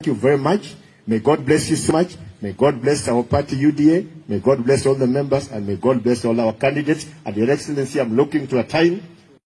Thank you very much. May God bless you so much. May God bless our party UDA. May God bless all the members and may God bless all our candidates. And Your Excellency, I'm looking to a time